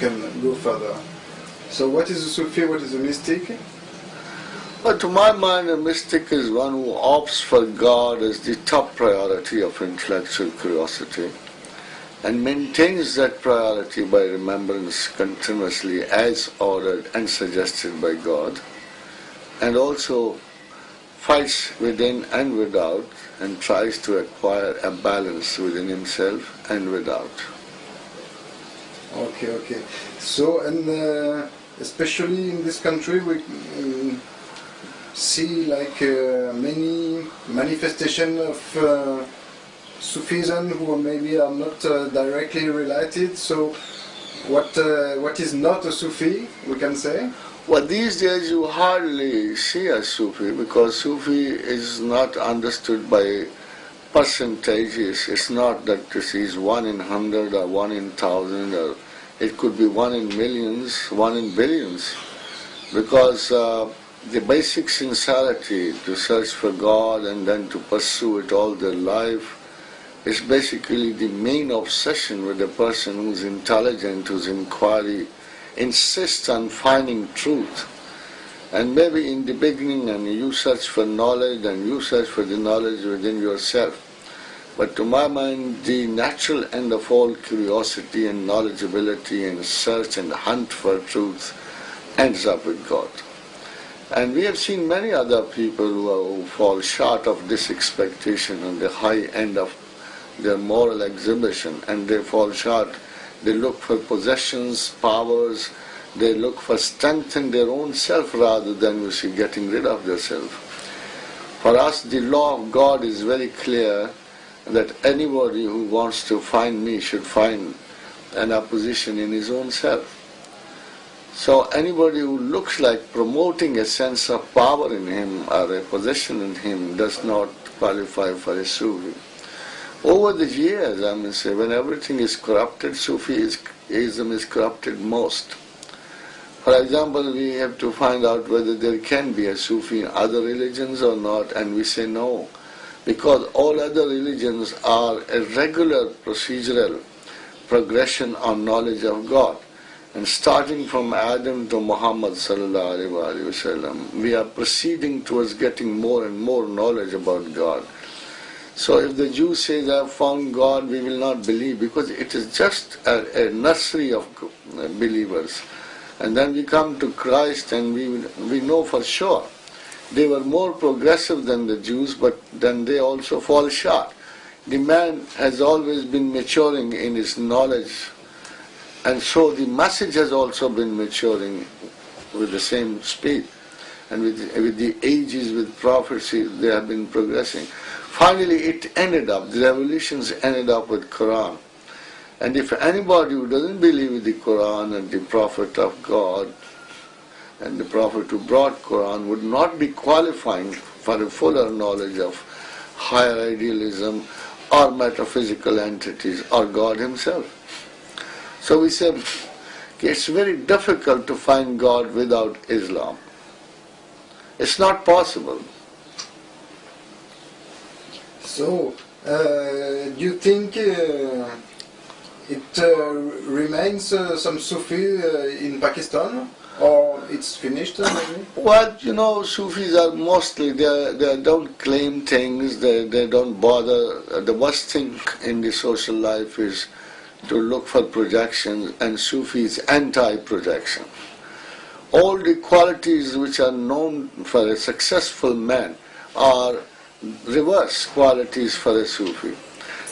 can go further. So what is a Sufi, what is a mystic? But to my mind, a mystic is one who opts for God as the top priority of intellectual curiosity and maintains that priority by remembrance continuously as ordered and suggested by God, and also fights within and without and tries to acquire a balance within himself and without. Okay, okay. So, and uh, especially in this country, we um, see like uh, many manifestation of uh, Sufism who maybe are not uh, directly related. So, what uh, what is not a Sufi, we can say? Well, these days you hardly see a Sufi because Sufi is not understood by percentages. It's not that this is one in hundred or one in thousand or it could be one in millions, one in billions. Because uh, the basic sincerity to search for God and then to pursue it all their life is basically the main obsession with a person who's intelligent, whose inquiry insists on finding truth. And maybe in the beginning, and you search for knowledge, and you search for the knowledge within yourself. But to my mind, the natural end of all curiosity and knowledgeability and search and hunt for truth ends up with God. And we have seen many other people who, fall short of this expectation on the high end of their moral exhibition and they fall short. They look for possessions, powers, they look for strength in their own self rather than, you see, getting rid of their self. For us, the law of God is very clear that anybody who wants to find me should find an opposition in his own self. So anybody who looks like promoting a sense of power in him or a possession in him does not qualify for a Sufi. Over the years, I must say, when everything is corrupted, Sufism is corrupted most. For example, we have to find out whether there can be a Sufi in other religions or not, and we say no, because all other religions are a regular procedural progression on knowledge of God. And starting from Adam to Muhammad wasallam, we are proceeding towards getting more and more knowledge about God. So if the Jew says, I have found God, we will not believe because it is just a, a nursery of uh, believers. And then we come to Christ and we, we know for sure. They were more progressive than the Jews, but then they also fall short. The man has always been maturing in his knowledge, and so the message has also been maturing with the same speed. And with, with the ages, with prophecy, they have been progressing. Finally, it ended up, the revolutions ended up with Quran. And if anybody who doesn't believe in the Quran and the Prophet of God and the Prophet who brought Quran would not be qualifying for a fuller knowledge of higher idealism or metaphysical entities or God Himself. So we say it's very difficult to find God without Islam. It's not possible. So, uh, do you think uh, it uh, remains uh, some Sufi uh, in Pakistan? Or it's finished maybe? Well, you know, Sufis are mostly, they, they don't claim things, they, they don't bother. The worst thing in the social life is to look for projections, and Sufi is anti-projection. All the qualities which are known for a successful man are reverse qualities for a Sufi.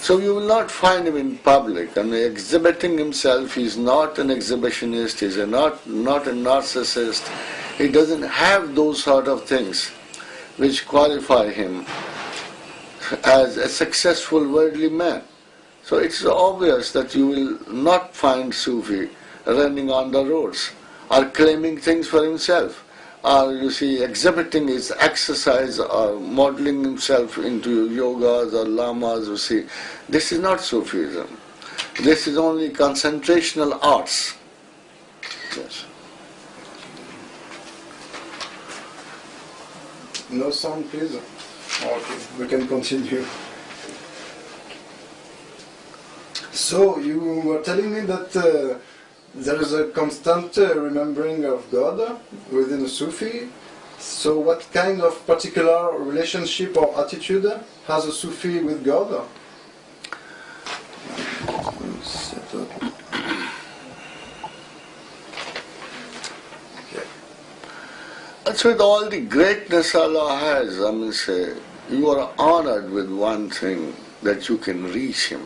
So you will not find him in public. Mean, exhibiting himself, he's not an exhibitionist, he's a not, not a narcissist. He doesn't have those sort of things which qualify him as a successful worldly man. So it's obvious that you will not find Sufi running on the roads or claiming things for himself or you see exhibiting his exercise or modeling himself into yogas or lamas, you see. This is not Sufism. This is only concentrational arts. Yes. No sound, please. Okay, we can continue. So you were telling me that uh, there is a constant uh, remembering of God within a Sufi. So, what kind of particular relationship or attitude has a Sufi with God? That's with all the greatness Allah has. I mean, say, you are honored with one thing that you can reach Him.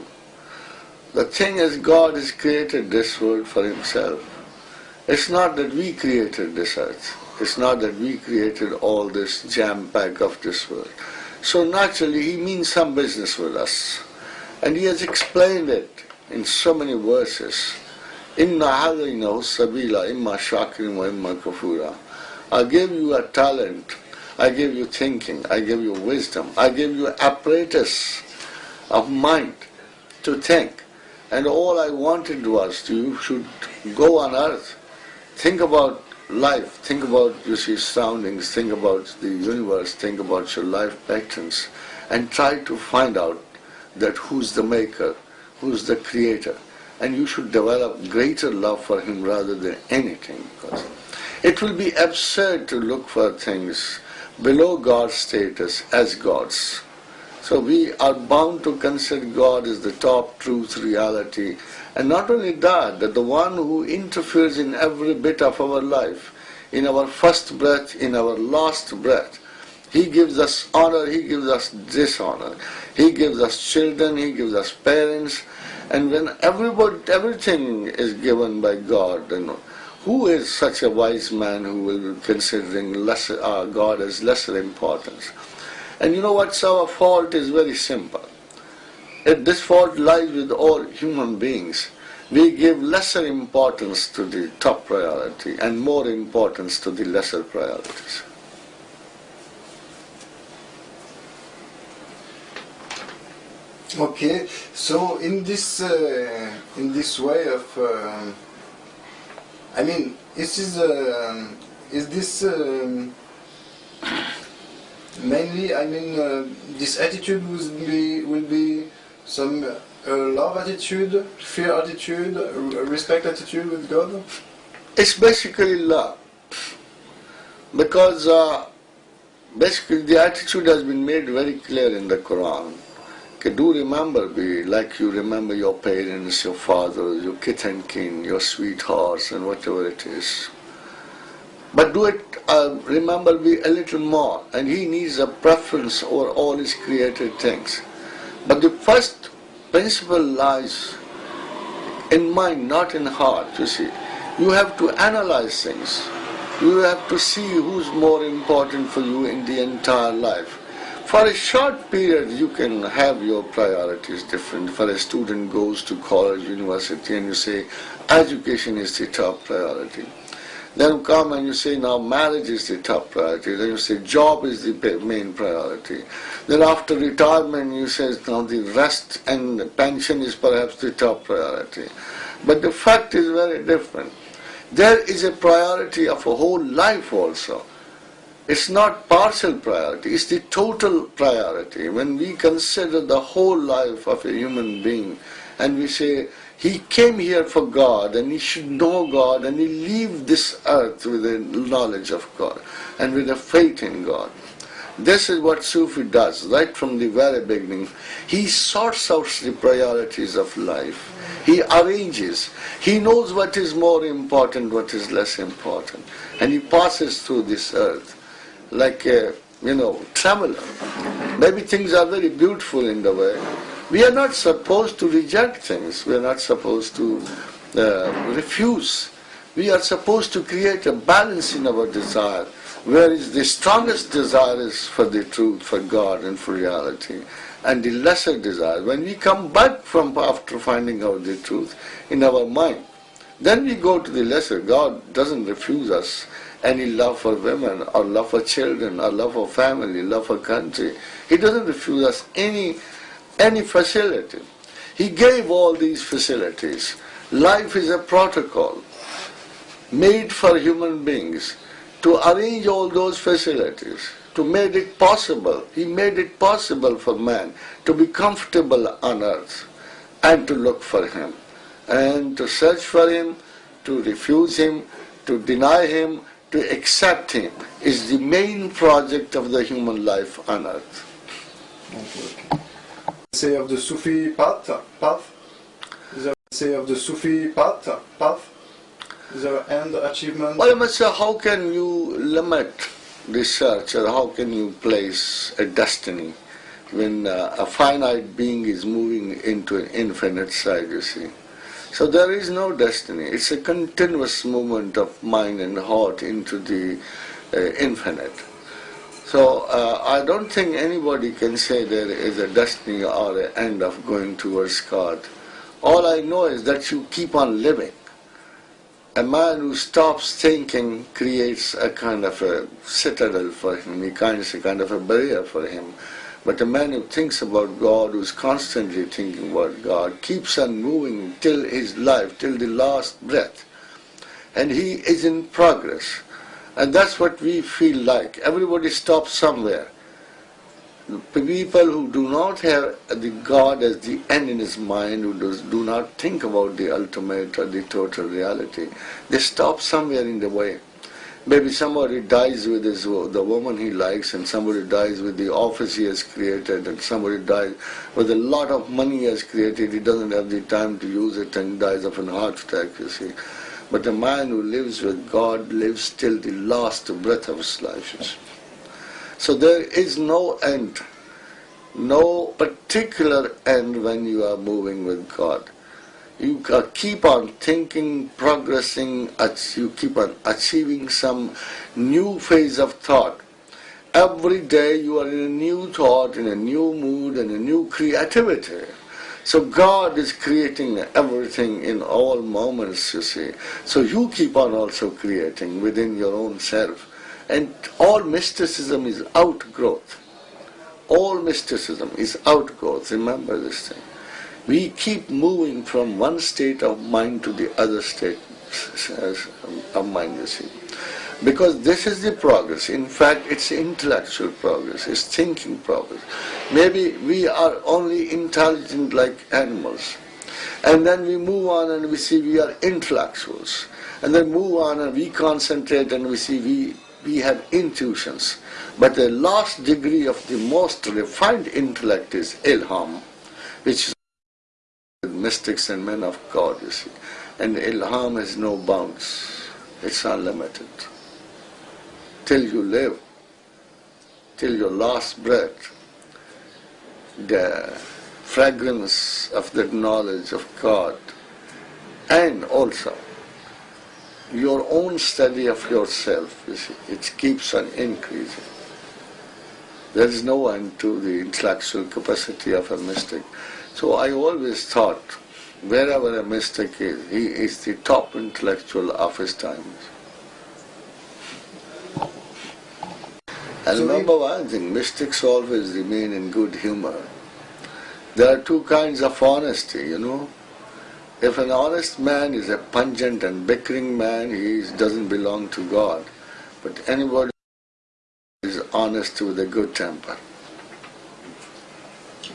The thing is, God has created this world for Himself. It's not that we created this earth. It's not that we created all this jam pack of this world. So naturally, He means some business with us. And He has explained it in so many verses. Inna hadaynahu sabila imma wa imma kafura. I gave you a talent. I gave you thinking. I gave you wisdom. I gave you apparatus of mind to think. And all I wanted was to, you should go on earth, think about life, think about you see surroundings, think about the universe, think about your life patterns, and try to find out that who's the maker, who's the creator. And you should develop greater love for him rather than anything. Because it will be absurd to look for things below God's status as gods. So we are bound to consider God as the top truth reality. And not only that, that the one who interferes in every bit of our life, in our first breath, in our last breath. He gives us honor, he gives us dishonor. He gives us children, he gives us parents. And when everybody, everything is given by God, you know, who is such a wise man who will be considering lesser, uh, God as lesser importance? And you know what's our fault is very simple. If this fault lies with all human beings. We give lesser importance to the top priority and more importance to the lesser priorities. Okay, so in this uh, in this way of, um I mean, is this uh, is this um, mainly? I mean, uh, this attitude will be will be some uh, love attitude, fear attitude, respect attitude with God. It's basically love. Because uh, basically the attitude has been made very clear in the Quran. Do remember me like you remember your parents, your father, your kith and kin, your sweethearts and whatever it is. But do it, uh, remember me a little more. And he needs a preference over all his created things. But the first principle lies in mind, not in heart, you see. You have to analyze things. You have to see who's more important for you in the entire life. For a short period, you can have your priorities different. For a student goes to college, university, and you say education is the top priority. Then come and you say now marriage is the top priority. Then you say job is the main priority. Then after retirement you say now the rest and the pension is perhaps the top priority. But the fact is very different. There is a priority of a whole life also. It's not partial priority, it's the total priority. When we consider the whole life of a human being and we say he came here for God and he should know God and he leave this earth with a knowledge of God and with a faith in God. This is what Sufi does right from the very beginning. He sorts out the priorities of life. He arranges. He knows what is more important, what is less important. And he passes through this earth like a, you know, traveler. Maybe things are very beautiful in the way. We are not supposed to reject things. We are not supposed to uh, refuse. We are supposed to create a balance in our desire whereas the strongest desire is for the truth, for God and for reality, and the lesser desire, when we come back from after finding out the truth in our mind, then we go to the lesser. God doesn't refuse us any love for women, or love for children, or love for family, love for country. He doesn't refuse us any, any facility. He gave all these facilities. Life is a protocol made for human beings to arrange all those facilities, to make it possible. He made it possible for man to be comfortable on earth and to look for him and to search for him to refuse him, to deny him, to accept him is the main project of the human life on earth. Say of the Sufi path, path. Is say of the Sufi path, path. There end achievement? Well, say, how can you limit research or how can you place a destiny when uh, a finite being is moving into an infinite side, you see? So there is no destiny. It's a continuous movement of mind and heart into the uh, infinite. So uh, I don't think anybody can say there is a destiny or an end of going towards God. All I know is that you keep on living. A man who stops thinking creates a kind of a citadel for him, he kinds a kind of a barrier for him. But a man who thinks about God, who's constantly thinking about God, keeps on moving till his life, till the last breath. And he is in progress. And that's what we feel like. Everybody stops somewhere. People who do not have the God as the end in his mind, who does, do not think about the ultimate or the total reality, they stop somewhere in the way. Maybe somebody dies with his, the woman he likes, and somebody dies with the office he has created, and somebody dies with a lot of money he has created. He doesn't have the time to use it and dies of an heart attack, you see. But the man who lives with God lives till the last breath of his life. So there is no end, no particular end when you are moving with God you keep on thinking, progressing, you keep on achieving some new phase of thought. Every day you are in a new thought, in a new mood, and a new creativity. So God is creating everything in all moments, you see. So you keep on also creating within your own self. And all mysticism is outgrowth. All mysticism is outgrowth. Remember this thing we keep moving from one state of mind to the other state of mind, you see. Because this is the progress. In fact, it's intellectual progress, it's thinking progress. Maybe we are only intelligent like animals. And then we move on and we see we are intellectuals. And then move on and we concentrate and we see we, we have intuitions. But the last degree of the most refined intellect is ilham, which is mystics and men of God, you see. And ilham has no bounds. It's unlimited. Till you live, till your last breath, the fragrance of that knowledge of God and also your own study of yourself, you see, it keeps on increasing. There is no end to the intellectual capacity of a mystic. So I always thought, wherever a mystic is, he is the top intellectual of his times. And So remember one thing, mystics always remain in good humor. There are two kinds of honesty, you know. If an honest man is a pungent and bickering man, he is- doesn't belong to God. But anybody is honest with a good temper.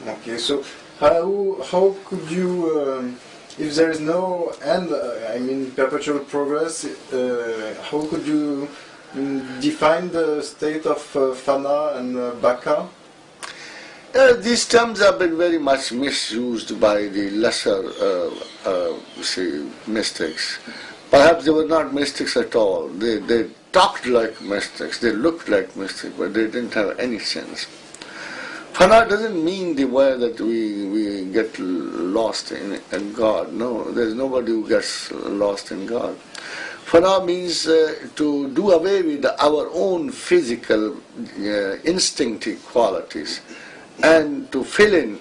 Okay, so how how could you, um, if there is no end, uh, I mean perpetual progress, uh, how could you define the state of uh, Fana and uh, Baka? Uh, these terms have been very much misused by the lesser, uh, uh, say, mystics. Perhaps they were not mystics at all. They, they talked like mystics, they looked like mystics, but they didn't have any sense. Fana doesn't mean the way that we, we get lost in, in God. No, there's nobody who gets lost in God. Fana means uh, to do away with our own physical uh, instinctive qualities and to fill in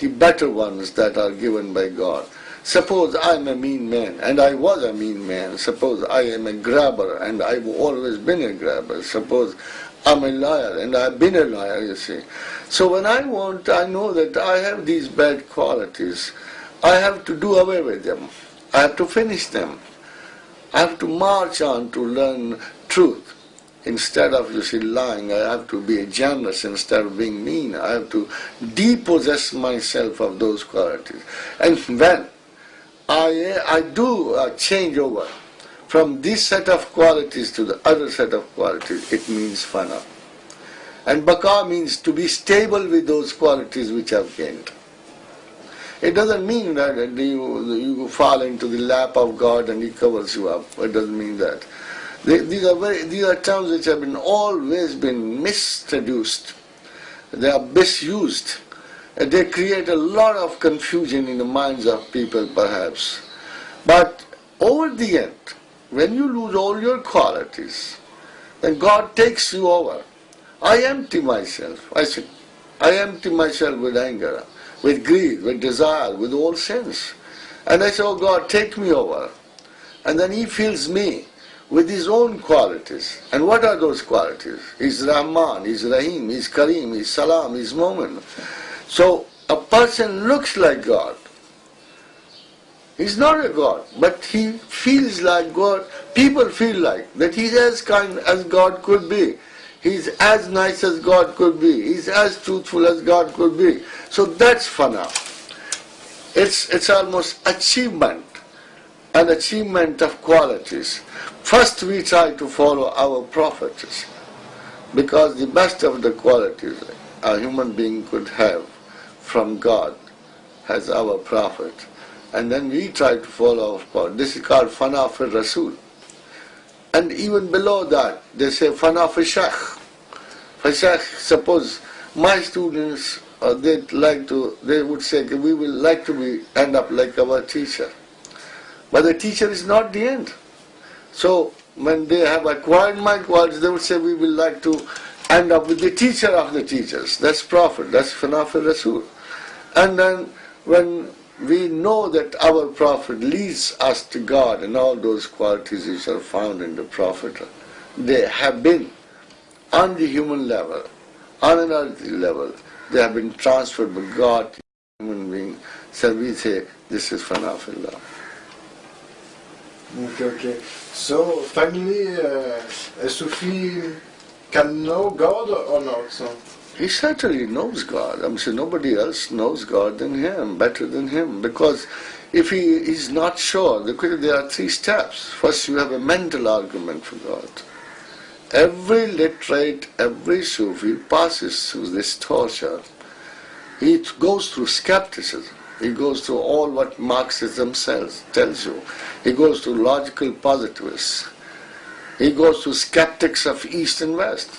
the better ones that are given by God. Suppose I'm a mean man, and I was a mean man. Suppose I am a grabber, and I've always been a grabber. Suppose I'm a liar, and I've been a liar, you see. So when I want, I know that I have these bad qualities. I have to do away with them. I have to finish them. I have to march on to learn truth. Instead of, you see, lying, I have to be generous instead of being mean. I have to depossess myself of those qualities. And when I, I do a change over from this set of qualities to the other set of qualities, it means fana. And baka means to be stable with those qualities which I've gained. It doesn't mean that you, you fall into the lap of God and He covers you up. It doesn't mean that. These are, very, these are terms which have been always been mistraduced. They are misused. They create a lot of confusion in the minds of people perhaps. But over the end, when you lose all your qualities, then God takes you over. I empty myself. I say, I empty myself with anger with greed, with desire, with all sins. And I say, oh God, take me over. And then He fills me with His own qualities. And what are those qualities? He's Rahman, He's Rahim, He's Kareem, He's Salam, He's Mu'min. So a person looks like God. He's not a God, but he feels like God. People feel like that he's as kind as God could be. He's as nice as God could be. He's as truthful as God could be. So that's fana. It's, it's almost achievement, an achievement of qualities. First we try to follow our prophets because the best of the qualities a human being could have from God has our prophet. And then we try to follow our prophet. This is called fana for Rasul. And even below that, they say fana. For Shaykh, suppose my students uh, they'd like to, they would say, we will like to be, end up like our teacher. But the teacher is not the end. So when they have acquired my qualities, they would say, we will like to end up with the teacher of the teachers. That's Prophet, that's Fanafil Rasul. And then when we know that our Prophet leads us to God and all those qualities which are found in the Prophet, they have been on the human level, on an earthly level, they have been transferred by God to human being. So we say this is fanafillah. Okay, okay. So finally, uh, a Sufi can know God or not? So? He certainly knows God. I'm saying nobody else knows God than him, better than him. Because if he is not sure, there are three steps. First, you have a mental argument for God. Every literate, every Sufi passes through this torture. He goes through skepticism. He goes through all what Marxism says, tells you. He goes through logical positivists. He goes through skeptics of East and West,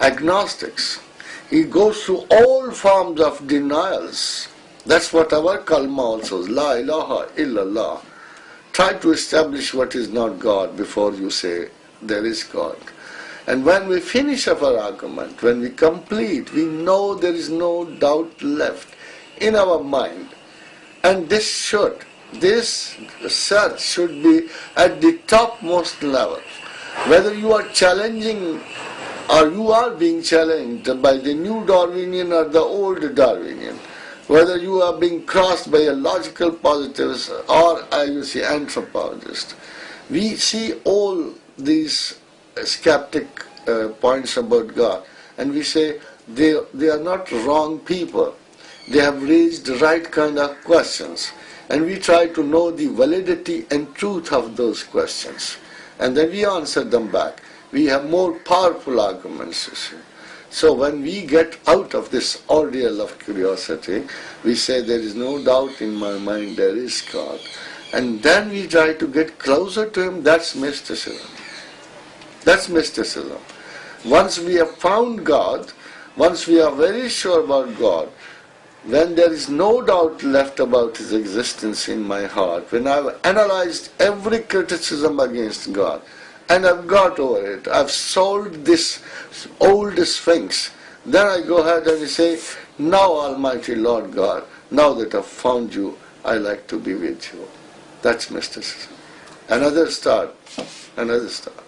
agnostics. He goes through all forms of denials. That's what our kalma also is. La ilaha illallah. Try to establish what is not God before you say there is God. And when we finish up our argument, when we complete, we know there is no doubt left in our mind. And this should, this search should be at the topmost level. Whether you are challenging or you are being challenged by the new Darwinian or the old Darwinian, whether you are being crossed by a logical positivist or, I will say, anthropologist, we see all these skeptic uh, points about God. And we say they, they are not wrong people. They have raised the right kind of questions. And we try to know the validity and truth of those questions. And then we answer them back. We have more powerful arguments. So when we get out of this ordeal of curiosity, we say there is no doubt in my mind there is God. And then we try to get closer to Him, that's mysticism. That's mysticism. Once we have found God, once we are very sure about God, when there is no doubt left about His existence in my heart, when I've analyzed every criticism against God, and I've got over it, I've solved this old sphinx, then I go ahead and say, now Almighty Lord God, now that I've found you, I like to be with you. That's mysticism. Another start, another start.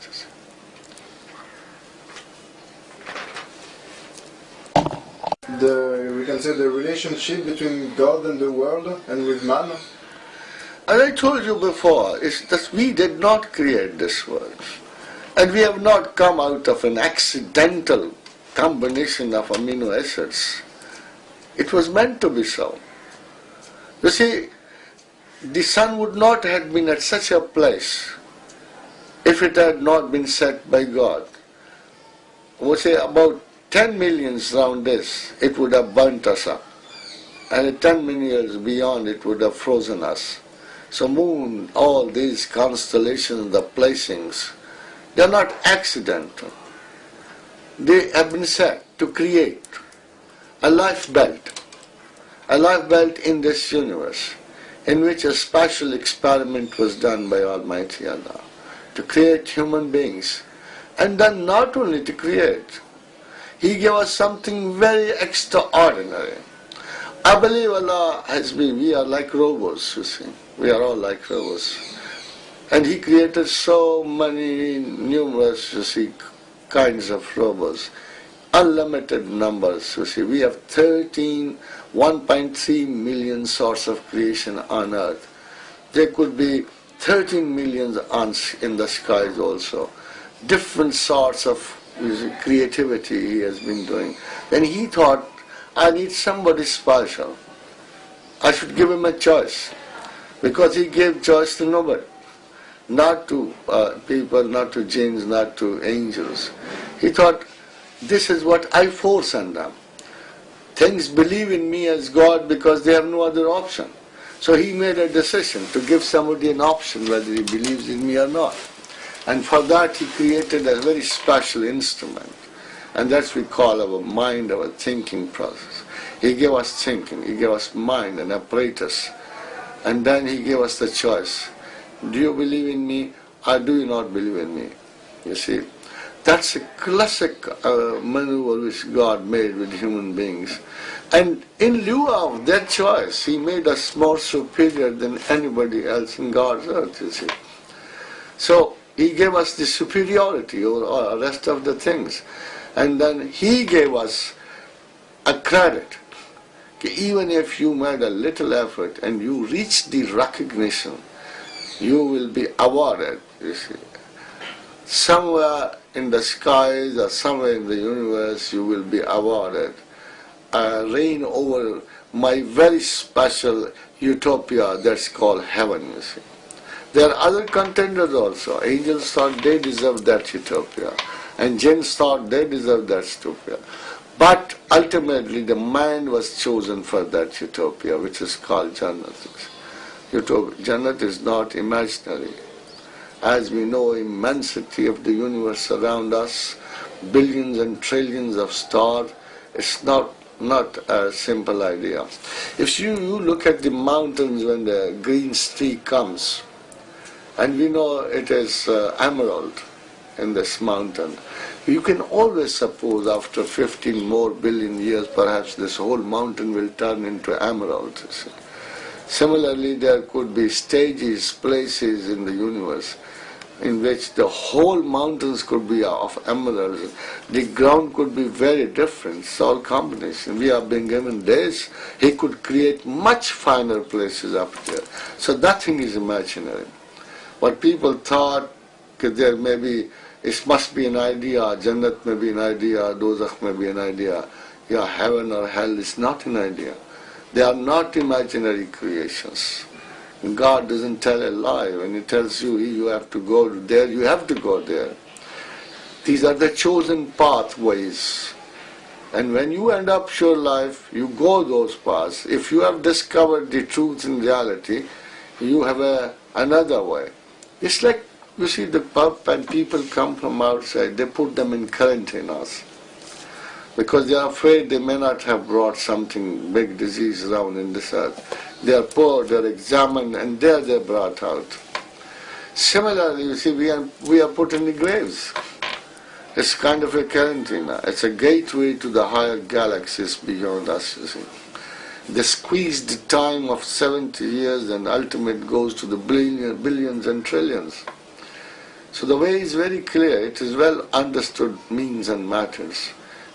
the we can say the relationship between God and the world and with man? As I told you before, is that we did not create this world. And we have not come out of an accidental combination of amino acids. It was meant to be so. You see, the sun would not have been at such a place if it had not been set by God. We say about 10 millions round this, it would have burnt us up. And 10 million years beyond, it would have frozen us. So moon, all these constellations, the placings, they are not accidental. They have been set to create a life belt, a life belt in this universe, in which a special experiment was done by Almighty Allah to create human beings. And then not only to create, He gave us something very extraordinary. I believe Allah has been, we are like robots, you see. We are all like robots. And He created so many numerous, you see, kinds of robots unlimited numbers. You see, we have 13, 1.3 million sorts of creation on earth. There could be 13 million ants in the skies also. Different sorts of creativity he has been doing. Then he thought, I need somebody special. I should give him a choice. Because he gave choice to nobody. Not to uh, people, not to jinns, not to angels. He thought, this is what I force on them. Things believe in me as God because they have no other option. So he made a decision to give somebody an option whether he believes in me or not. And for that he created a very special instrument. And that's we call our mind, our thinking process. He gave us thinking, he gave us mind and apparatus. And then he gave us the choice. Do you believe in me or do you not believe in me? You see, that's a classic uh, maneuver which God made with human beings. And in lieu of that choice, He made us more superior than anybody else in God's earth, you see. So He gave us the superiority over all the rest of the things. And then He gave us a credit. Even if you made a little effort and you reach the recognition, you will be awarded, you see. Somewhere in the skies or somewhere in the universe you will be awarded uh, reign over my very special utopia that's called heaven, you see. There are other contenders also. Angels thought they deserved that utopia, and jinns thought they deserved that utopia. But ultimately, the man was chosen for that utopia, which is called Jannat. Utopia. Jannat is not imaginary. As we know, immensity of the universe around us, billions and trillions of stars, it's not not a simple idea. If you, you look at the mountains when the green streak comes, and we know it is uh, emerald in this mountain, you can always suppose after 15 more billion years perhaps this whole mountain will turn into emerald. Similarly, there could be stages, places in the universe in which the whole mountains could be of emeralds. The ground could be very different. It's all combination. We have been given days. He could create much finer places up there. So nothing is imaginary. What people thought there may be, it must be an idea, Jannat may be an idea, Dozakh may be an idea. Yeah, heaven or hell is not an idea. They are not imaginary creations. God doesn't tell a lie. When He tells you you have to go there, you have to go there. These are the chosen pathways. And when you end up your life, you go those paths. If you have discovered the truth in reality, you have a, another way. It's like, you see, the pub and people come from outside, they put them in quarantinas because they are afraid they may not have brought something, big disease around in this earth. They are poor, they are examined, and there they are brought out. Similarly, you see, we are, we are put in the graves. It's kind of a quarantine. It's a gateway to the higher galaxies beyond us, you see. The squeezed time of 70 years and ultimate goes to the billion, billions and trillions. So the way is very clear. It is well understood means and matters.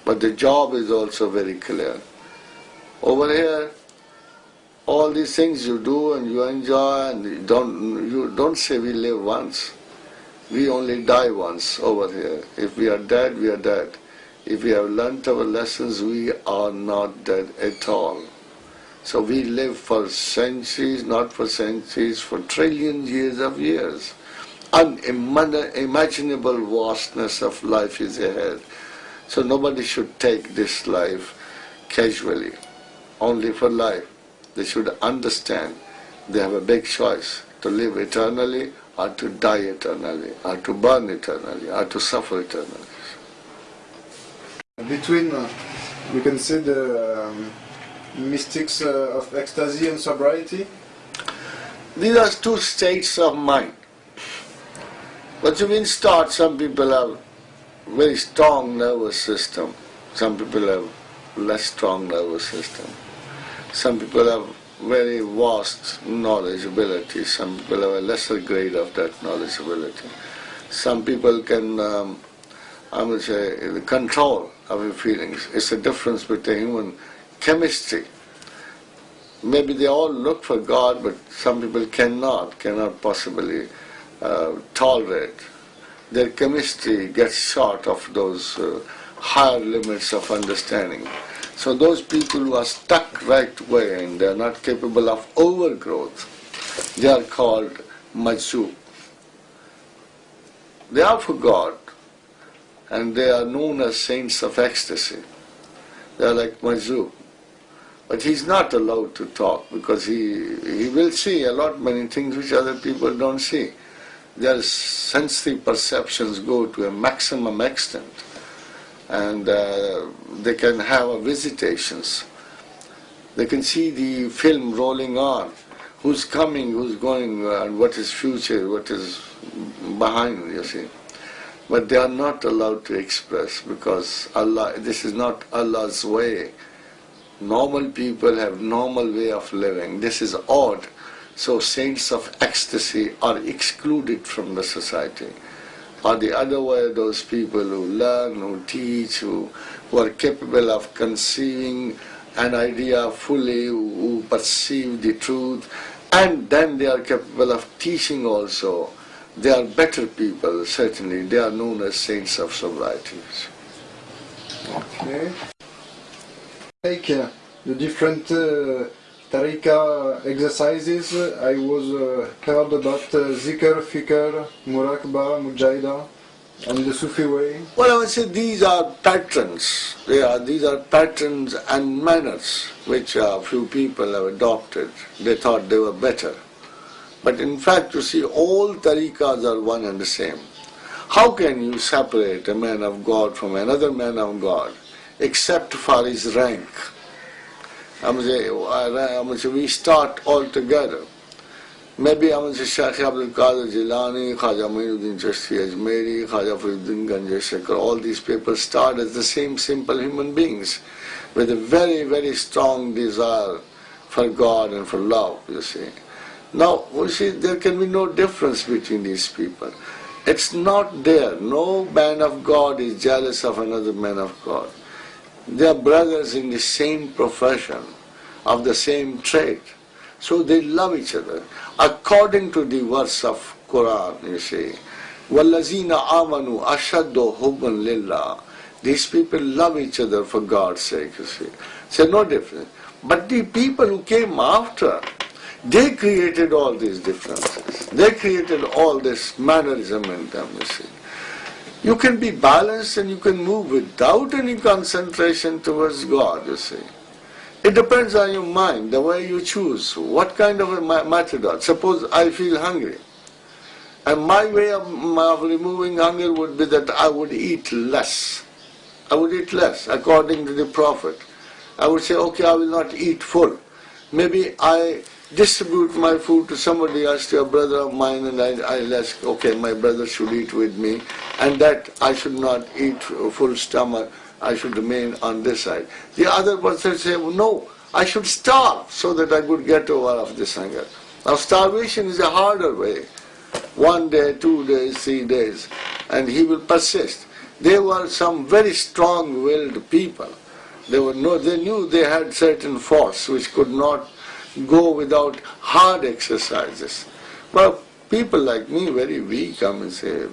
But the job is also very clear. Over here, all these things you do and you enjoy and you don't, you don't say we live once. We only die once over here. If we are dead, we are dead. If we have learnt our lessons, we are not dead at all. So we live for centuries, not for centuries, for trillions years of years. Unimaginable vastness of life is ahead. So nobody should take this life casually, only for life. They should understand they have a big choice to live eternally or to die eternally, or to burn eternally, or to suffer eternally. Between, uh, we can say the um, mystics uh, of ecstasy and sobriety? These are two states of mind. But you mean start, some people have very strong nervous system. Some people have less strong nervous system. Some people have very vast knowledge ability. Some people have a lesser grade of that knowledge ability. Some people can, um, I would say, control our feelings. It's a difference between human chemistry. Maybe they all look for God, but some people cannot, cannot possibly uh, tolerate. Their chemistry gets short of those uh, higher limits of understanding. So those people who are stuck right way and they are not capable of overgrowth, they are called majzub. They are for God and they are known as saints of ecstasy. They are like majzub. But he's not allowed to talk because he, he will see a lot many things which other people don't see. Their sensory perceptions go to a maximum extent and uh, they can have visitations. They can see the film rolling on, who's coming, who's going, and what is future, what is behind, you see. But they are not allowed to express because Allah, this is not Allah's way. Normal people have normal way of living. This is odd. So saints of ecstasy are excluded from the society. Or the other way, those people who learn, who teach, who, who are capable of conceiving an idea fully, who, perceive the truth, and then they are capable of teaching also. They are better people, certainly. They are known as saints of sobriety. Okay. Take uh, the different uh, tariqa exercises. I was uh, heard about uh, zikr, fikr, muraqabah, mujahida, and the Sufi way. Well, I would say these are patterns. They are, these are patterns and manners which a few people have adopted. They thought they were better. But in fact, you see, all tariqas are one and the same. How can you separate a man of God from another man of God except for his rank? I mean, we start all together. Maybe I mean, Shaykh Abdul Qadir Jilani, Khaja Muinuddin Chishti Ajmeri, Khaja Faridun Ganjeshekar, all these people start as the same simple human beings with a very, very strong desire for God and for love, you see. Now, you see, there can be no difference between these people. It's not there. No man of God is jealous of another man of God. They are brothers in the same profession, of the same trade. So they love each other. According to the verse of Quran, you see, وَالَّذِينَ آمَنُوا أَشَدُّ حُبًّا لِلَّهِ These people love each other for God's sake, you see. So no difference. But the people who came after, they created all these differences. They created all this mannerism in them, you see. You can be balanced and you can move without any concentration towards God, you see. It depends on your mind, the way you choose, what kind of a method. Suppose I feel hungry. And my way of, of removing hunger would be that I would eat less. I would eat less, according to the Prophet. I would say, okay, I will not eat full. Maybe I distribute my food to somebody else, to a brother of mine, and I, I ask, okay, my brother should eat with me, and that I should not eat full stomach, I should remain on this side. The other person say, well, no, I should starve so that I could get over of this hunger. Now starvation is a harder way. One day, two days, three days, and he will persist. They were some very strong-willed people. They were no, they knew they had certain force which could not go without hard exercises. But people like me, very weak, I mean, say,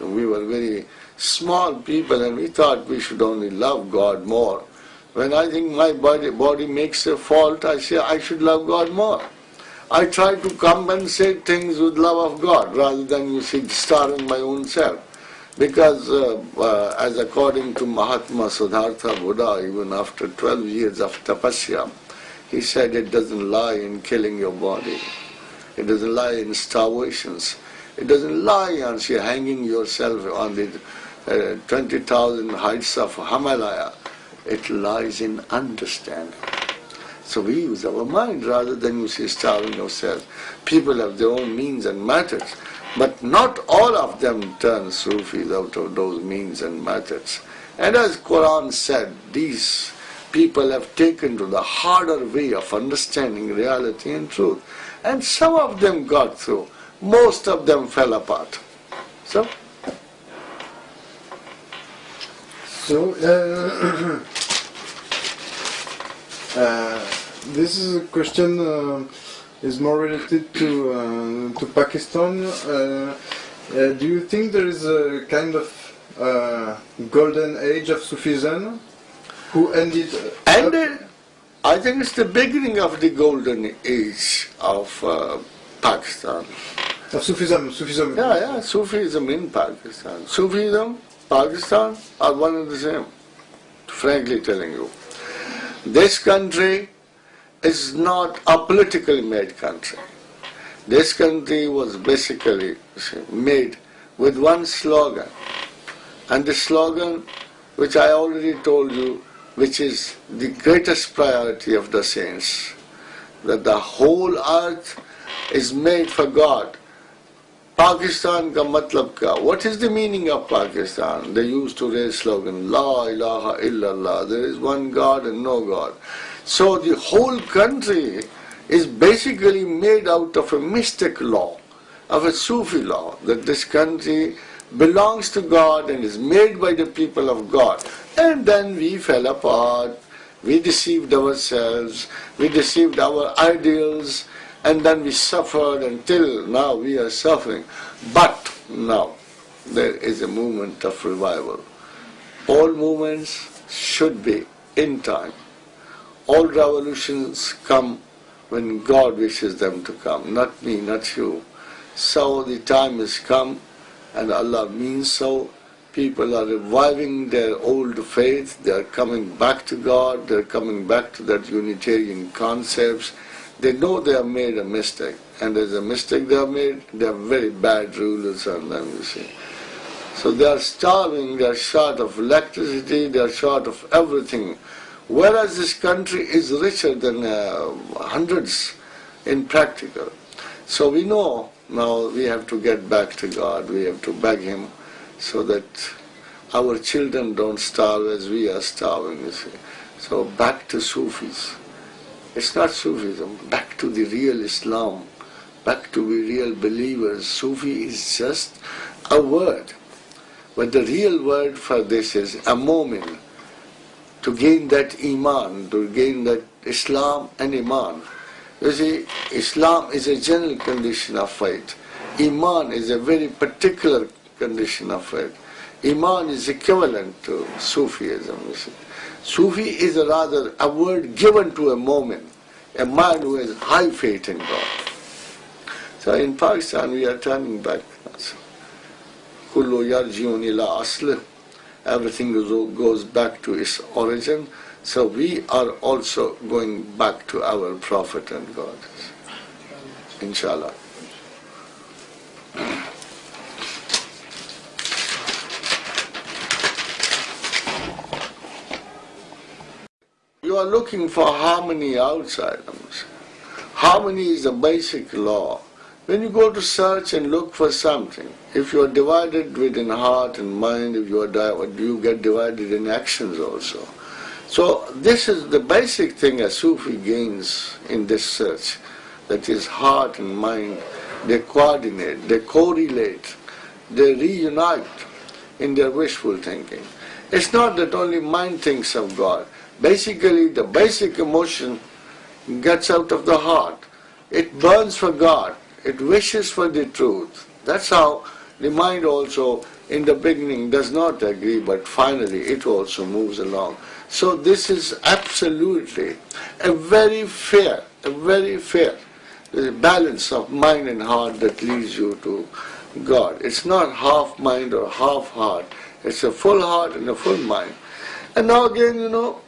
we were very small people and we thought we should only love God more. When I think my body, body makes a fault, I say I should love God more. I try to compensate things with love of God rather than you see starving my own self. Because uh, uh, as according to Mahatma Siddhartha Buddha, even after 12 years of tapasya, he said it doesn't lie in killing your body. It doesn't lie in starvations. It doesn't lie on say, hanging yourself on the uh, 20,000 heights of Himalaya. It lies in understanding. So we use our mind rather than you say starving ourselves. People have their own means and methods, but not all of them turn Sufis out of those means and methods. And as Quran said, these people have taken to the harder way of understanding reality and truth. And some of them got through, most of them fell apart. So So, uh, uh, this is a question uh, is more related to uh, to Pakistan. Uh, uh, do you think there is a kind of golden age of Sufism who ended? ended. I think it's the beginning of the golden age of uh, Pakistan. Of Sufism, Sufism. Yeah, yeah, Sufism in Pakistan. Sufism, Pakistan are one and the same, frankly telling you. This country is not a politically made country. This country was basically made with one slogan. And the slogan, which I already told you, which is the greatest priority of the saints, that the whole earth is made for God. Pakistan ka matlab ka. What is the meaning of Pakistan? They used to raise slogan, La ilaha illallah. There is one God and no God. So the whole country is basically made out of a mystic law, of a Sufi law, that this country belongs to God and is made by the people of God. And then we fell apart, we deceived ourselves, we deceived our ideals, and then we suffered until now we are suffering. But now there is a movement of revival. All movements should be in time. All revolutions come when God wishes them to come, not me, not you. So the time has come, and Allah means so. People are reviving their old faith, they are coming back to God, they are coming back to that Unitarian concepts. They know they have made a mistake, and there's a mistake they have made, they are very bad rulers on them, you see. So they are starving, they are short of electricity, they are short of everything. Whereas this country is richer than uh, hundreds in practical. So we know now we have to get back to God, we have to beg Him so that our children don't starve as we are starving, you see. So back to Sufis. It's not Sufism, back to the real Islam, back to the real believers. Sufi is just a word. But the real word for this is a moment to gain that iman, to gain that Islam and iman. You see, Islam is a general condition of faith. Iman is a very particular condition of faith. Iman is equivalent to Sufism. Sufi is rather a word given to a moment, a man who has high faith in God. So in Pakistan we are turning back. Kullu ila asli everything goes back to its origin. So we are also going back to our Prophet and God. Inshallah. You are looking for harmony outside. Harmony is a basic law. When you go to search and look for something, if you are divided within heart and mind, if you are you get divided in actions also. So this is the basic thing a Sufi gains in this search. that his heart and mind. They coordinate, they correlate, they reunite in their wishful thinking. It's not that only mind thinks of God. Basically, the basic emotion gets out of the heart. It burns for God. It wishes for the truth. That's how The mind also in the beginning does not agree, but finally it also moves along. So this is absolutely a very fair, a very fair uh, balance of mind and heart that leads you to God. It's not half mind or half heart. It's a full heart and a full mind. And now again, you know,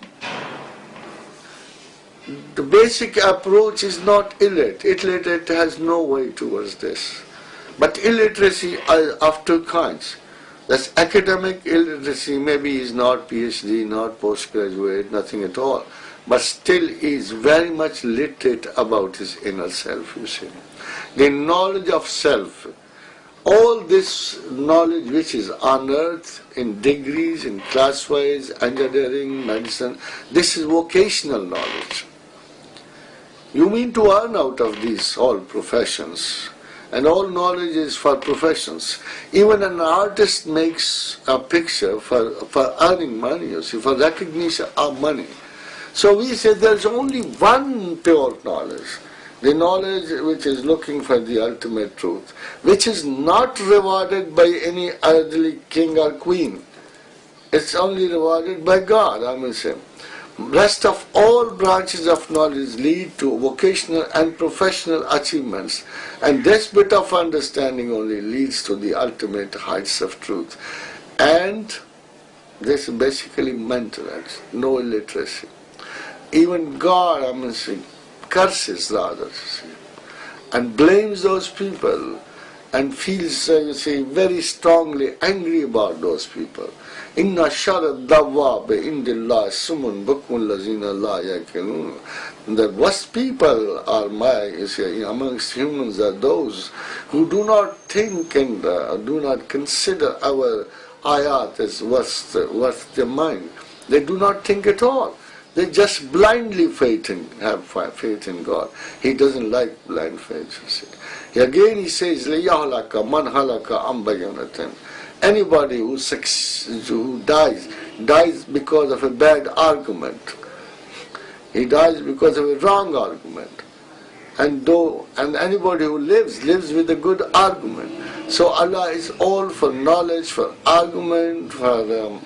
the basic approach is not illiterate. Illiterate has no way towards this. But illiteracy are of two kinds. That's academic illiteracy, maybe he's not PhD, not postgraduate, nothing at all, but still is very much literate about his inner self, you see. The knowledge of self, all this knowledge which is unearthed in degrees, in class-wise, engineering, medicine, this is vocational knowledge. You mean to earn out of these all professions and all knowledge is for professions. Even an artist makes a picture for, for earning money, you see, for recognition of money. So we say there's only one pure knowledge, the knowledge which is looking for the ultimate truth, which is not rewarded by any earthly king or queen. It's only rewarded by God, I mean say rest of all branches of knowledge lead to vocational and professional achievements and this bit of understanding only leads to the ultimate heights of truth. And this is basically mental no illiteracy. Even God I mean see, curses rather and blames those people and feels uh, you see very strongly angry about those people Inna sharad dawwab indillah sumun bukun lazina la yakinun. The worst people are my, you see, amongst humans are those who do not think and uh, do not consider our ayat as worth, worth their mind. They do not think at all. They just blindly faith in, have faith in God. He doesn't like blind faith, you see. Again he says, لِيَهْلَكَ مَنْ هَلَكَ أَمْبَيَنَةٍ Anybody who, who dies, dies because of a bad argument. He dies because of a wrong argument. And though, and anybody who lives, lives with a good argument. So Allah is all for knowledge, for argument, for um,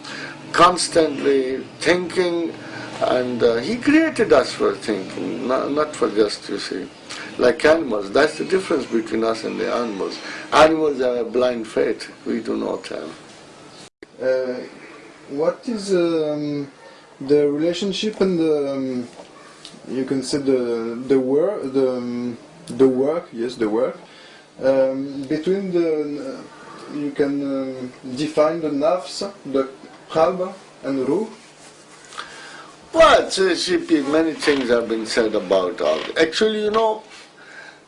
constantly thinking, and uh, He created us for thinking, not, not for just, you see like animals. That's the difference between us and the animals. Animals have a blind faith, we do not have. Uh, what is um, the relationship and the, um, you can say the, the work, the, um, the work, yes, the work, um, between the, you can um, define the nafs, the qalb and ruh, well, many things have been said about all. This. Actually, you know,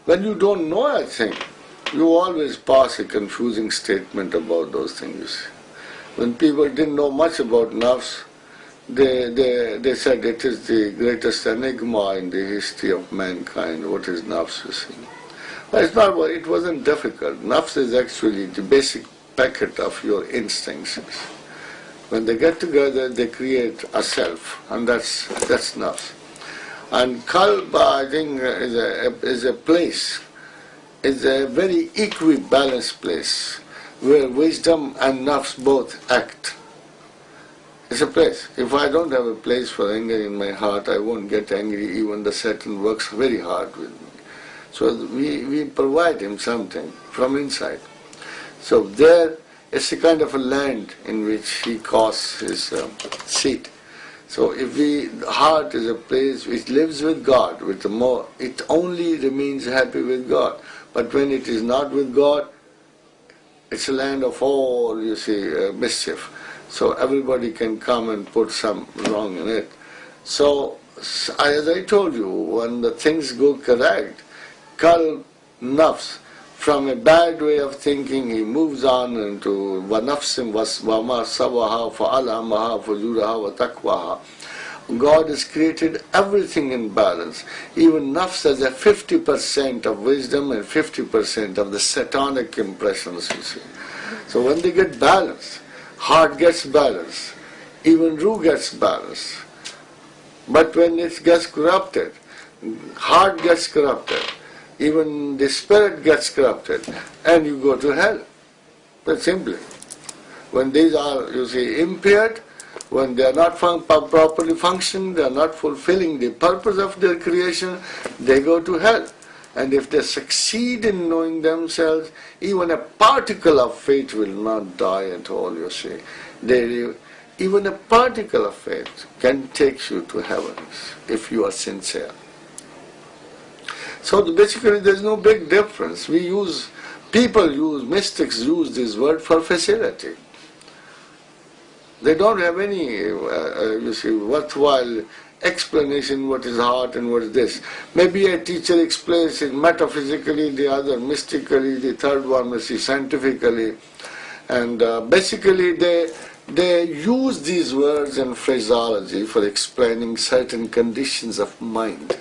when you don't know a thing, you always pass a confusing statement about those things. When people didn't know much about nafs, they, they, they said it is the greatest enigma in the history of mankind. What is nafs, you see? Well, it's not, it wasn't difficult. Nafs is actually the basic packet of your instincts. When they get together, they create a self, and that's, that's nafs. And Kalba, I think, is a, is a place, is a very equibalanced place where wisdom and nafs both act. It's a place. If I don't have a place for anger in my heart, I won't get angry. Even the Satan works very hard with me. So we, we provide him something from inside. So there is a kind of a land in which he caused his um, seat. So if the heart is a place which lives with God, with the more, it only remains happy with God. But when it is not with God, it's a land of all, you see, uh, mischief. So everybody can come and put some wrong in it. So, as I told you, when the things go correct, kal nafs, from a bad way of thinking, he moves on into vanafsim for sawaha for fujuraha wa taqwaha. God has created everything in balance. Even nafs has a 50% of wisdom and 50% of the satanic impressions, you see. So when they get balanced, heart gets balanced, even Ruh gets balanced. But when it gets corrupted, heart gets corrupted, even the spirit gets corrupted and you go to hell. But simply. When these are, you see, impaired, when they are not fun- properly functioning, they are not fulfilling the purpose of their creation, they go to hell. And if they succeed in knowing themselves, even a particle of faith will not die at all, you see. They, even a particle of faith can take you to heaven if you are sincere. So basically there is no big difference. We use, people use, mystics use this word for facility. They don't have any, uh, uh, you see, worthwhile explanation what is heart and what is this. Maybe a teacher explains it metaphysically, the other mystically, the third one may see scientifically. And uh, basically they, they use these words and phraseology for explaining certain conditions of mind.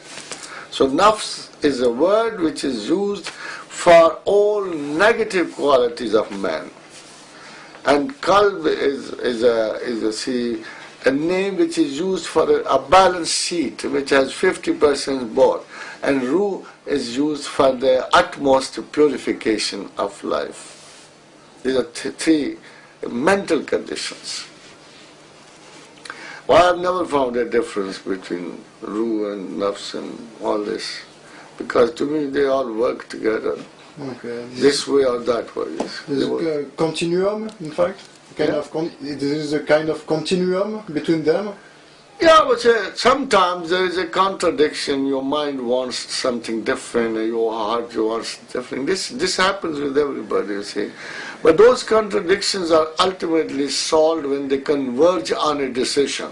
So nafs is a word which is used for all negative qualities of man. And qalb is, is, a, is a, see, a name which is used for a, a balance sheet which has 50% both. And ruh is used for the utmost purification of life. These are th- three mental conditions. Well, I've never found a difference between ruh and nafs and all this. Because to me they all work together. Okay. This way or that way. yes. There's a continuum, in fact. Kind Yeah. of con- there is a kind of continuum between them. Yeah, but sometimes there is a contradiction. Your mind wants something different, your heart wants different. This this happens with everybody, you see. But those contradictions are ultimately solved when they converge on a decision.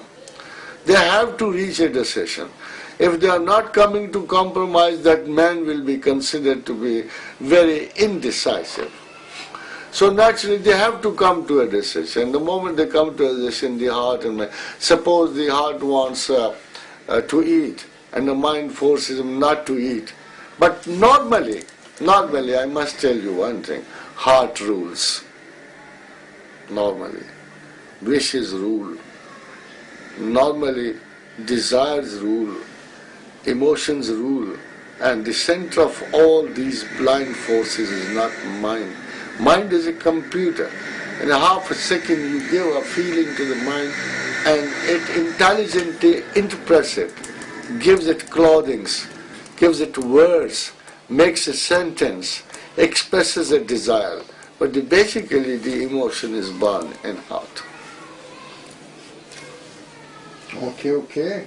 They have to reach a decision. If they are not coming to compromise, that man will be considered to be very indecisive. So naturally, they have to come to a decision. The moment they come to a decision, the heart and mind. Suppose the heart wants uh, uh, to eat, and the mind forces him not to eat. But normally, normally, I must tell you one thing: heart rules. Normally, wishes rule. Normally, desires rule, emotions rule, and the center of all these blind forces is not mind. Mind is a computer. In a half a second, you give a feeling to the mind, and it intelligently interprets it, gives it clothings, gives it words, makes a sentence, expresses a desire. But the, basically, the emotion is born in heart. Ok, ok.